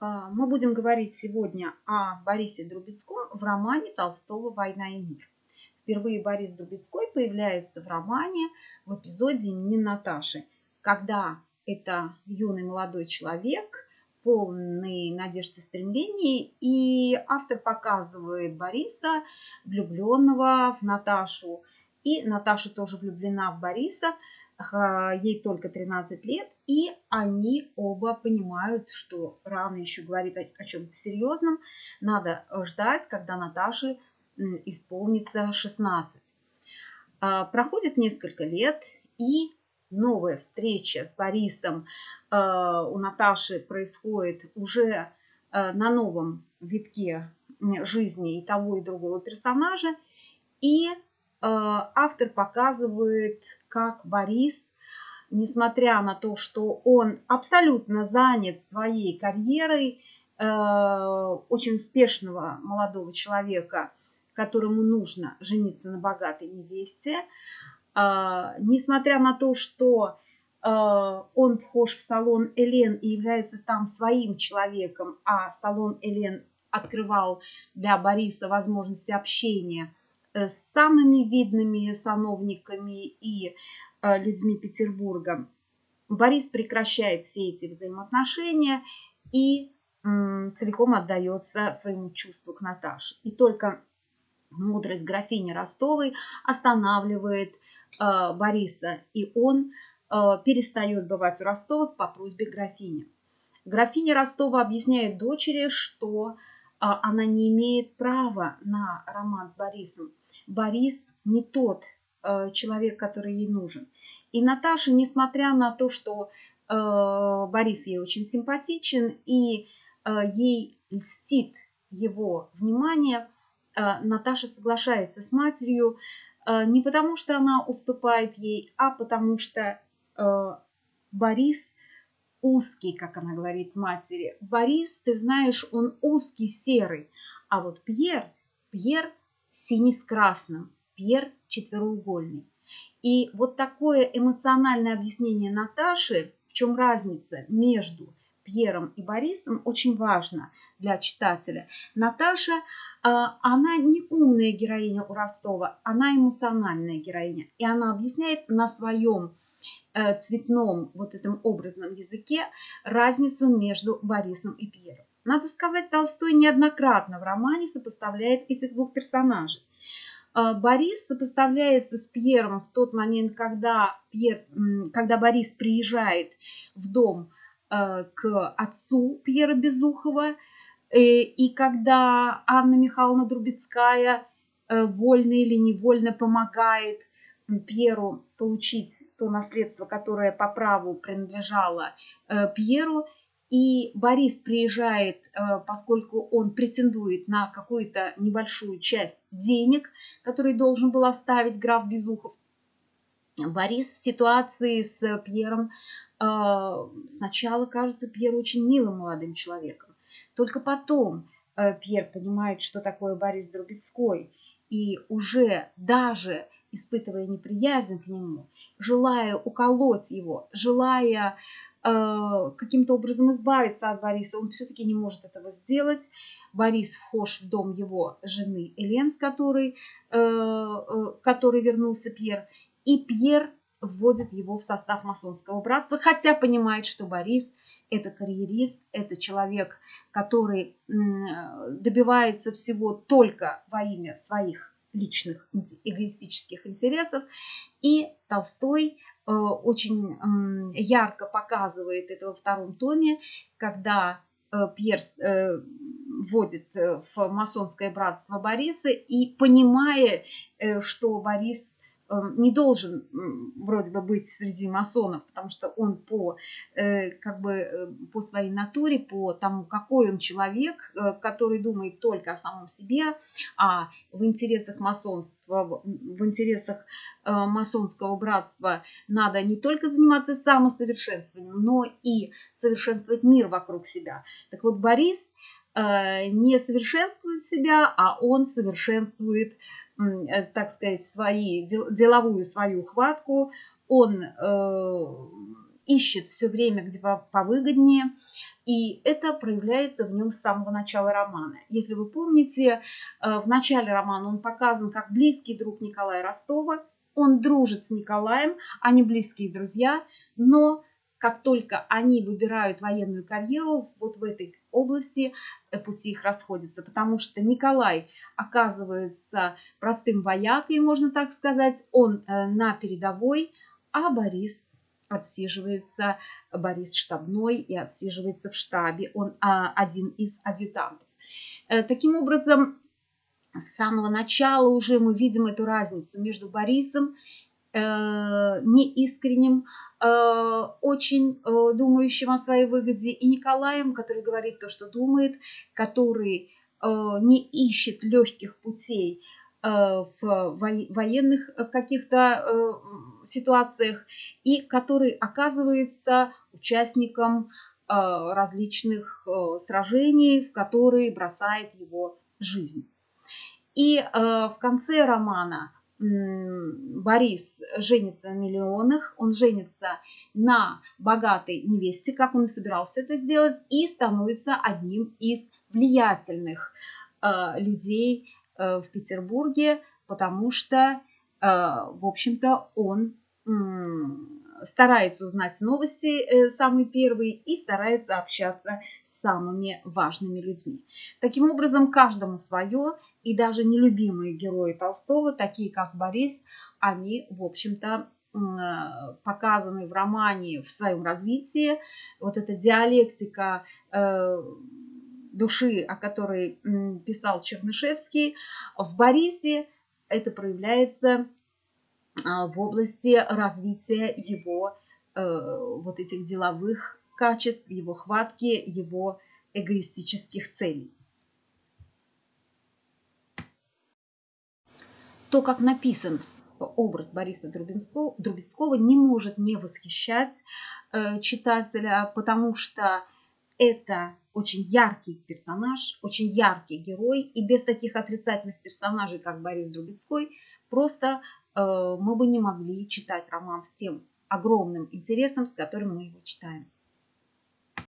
А, мы будем говорить сегодня о Борисе Друбецком в романе Толстого. «Война и мир». Впервые Борис Друбецкой появляется в романе в эпизоде имени Наташи, когда это юный молодой человек, полный надежд и стремлений, и автор показывает Бориса, влюбленного в Наташу, и Наташа тоже влюблена в Бориса – ей только 13 лет, и они оба понимают, что рано еще говорить о, о чем-то серьезном, надо ждать, когда Наташе исполнится 16. А, проходит несколько лет, и новая встреча с Борисом а, у Наташи происходит уже а, на новом витке жизни и того, и другого персонажа. И Э, автор показывает, как Борис, несмотря на то, что он абсолютно занят своей карьерой, э, очень успешного молодого человека, которому нужно жениться на богатой невесте, э, несмотря на то, что он вхож в салон Элен и является там своим человеком, а салон Элен открывал для Бориса возможности общения – Э, с самыми видными сановниками и э, людьми Петербурга. Борис прекращает все эти взаимоотношения и целиком отдается своему чувству к Наташе. И только мудрость графини Ростовой останавливает э, Бориса, и он перестает бывать у Ростовых по просьбе графини. Графиня Ростова объясняет дочери, что она не имеет права на роман с Борисом. Борис не тот э, человек, который ей нужен. И Наташа, несмотря на то, что э, Борис ей очень симпатичен и э, ей льстит его внимание, Наташа соглашается с матерью не потому, что она уступает ей, а потому что Борис узкий, как она говорит матери. Борис, ты знаешь, он узкий, серый. А вот Пьер, Пьер синий с красным, Пьер четвероугольный. И вот такое эмоциональное объяснение Наташи, в чем разница между Пьером и Борисом, очень важно для читателя. Наташа, а, она не умная героиня у Ростова, она эмоциональная героиня. И она объясняет на своем цветном вот этом образном языке разницу между Борисом и Пьером. Надо сказать, Толстой неоднократно в романе сопоставляет этих двух персонажей. А, Борис сопоставляется с Пьером в тот момент, когда, Пьер, когда Борис приезжает в дом э, к отцу Пьера Безухова, э, и когда Анна Михайловна Друбецкая э, вольно или невольно помогает Пьеру получить то наследство, которое по праву принадлежало Пьеру, и Борис приезжает, э, поскольку он претендует на какую-то небольшую часть денег, которые должен был оставить граф Безухов. Борис в ситуации с Пьером э, сначала кажется Пьеру очень милым молодым человеком. Только потом э, Пьер понимает, что такое Борис Друбецкой. И уже даже испытывая неприязнь к нему, желая уколоть его, желая Э, каким-то образом избавиться от Бориса. Он все-таки не может этого сделать. Борис вхож в дом его жены Элен, с которой, э, э, который вернулся Пьер. И Пьер вводит его в состав масонского братства, хотя понимает, что Борис это карьерист, это человек, который добивается всего только во имя своих личных эгоистических интересов. И Толстой Э, очень ярко показывает это во втором томе, когда э, Пьер э, вводит в масонское братство Бориса и понимая, что Борис не должен вроде бы быть среди масонов, потому что он по, э, как бы, э, по своей натуре, по тому, какой он человек, э, который думает только о самом себе, а в интересах масонства, в интересах масонского братства надо не только заниматься самосовершенствованием, но и совершенствовать мир вокруг себя. Так вот, Борис не совершенствует себя, а он совершенствует так сказать, свои, деловую свою хватку, он э, ищет все время, где повыгоднее, и это проявляется в нем с самого начала романа. Если вы помните, э, в начале романа он показан как близкий друг Николая Ростова, он дружит с Николаем, они близкие друзья, но как только они выбирают военную карьеру, вот в этой области э, пути их расходятся, потому что Николай оказывается простым воякой, можно так сказать, он э, на передовой, а Борис отсиживается, Борис штабной и отсиживается в штабе, он а, один из адъютантов. Э, таким образом, с самого начала уже мы видим эту разницу между Борисом неискренним, э, очень э, думающим о своей выгоде, и Николаем, который говорит то, что думает, который э, не ищет легких путей э, в военных каких-то э, ситуациях и который оказывается участником различных сражений, в которые бросает его жизнь. И в конце романа Борис женится на миллионах, он женится на богатой невесте, как он и собирался это сделать, и становится одним из влиятельных э, людей э, в Петербурге, потому что, э, в общем-то, он старается узнать новости э, самый первый и старается общаться с самыми важными людьми. Таким образом, каждому свое, и даже нелюбимые герои Толстого, такие как Борис, они, в общем-то, показаны в романе в своем развитии. Вот эта диалектика э, души, о которой писал Чернышевский, в Борисе это проявляется в области развития его э, вот этих деловых качеств, его хватки, его эгоистических целей. То, как написан образ Бориса Друбинского, Друбецкого, не может не восхищать э, читателя, потому что это очень яркий персонаж, очень яркий герой, и без таких отрицательных персонажей, как Борис Друбецкой, просто мы бы не могли читать роман с тем огромным интересом, с которым мы его читаем.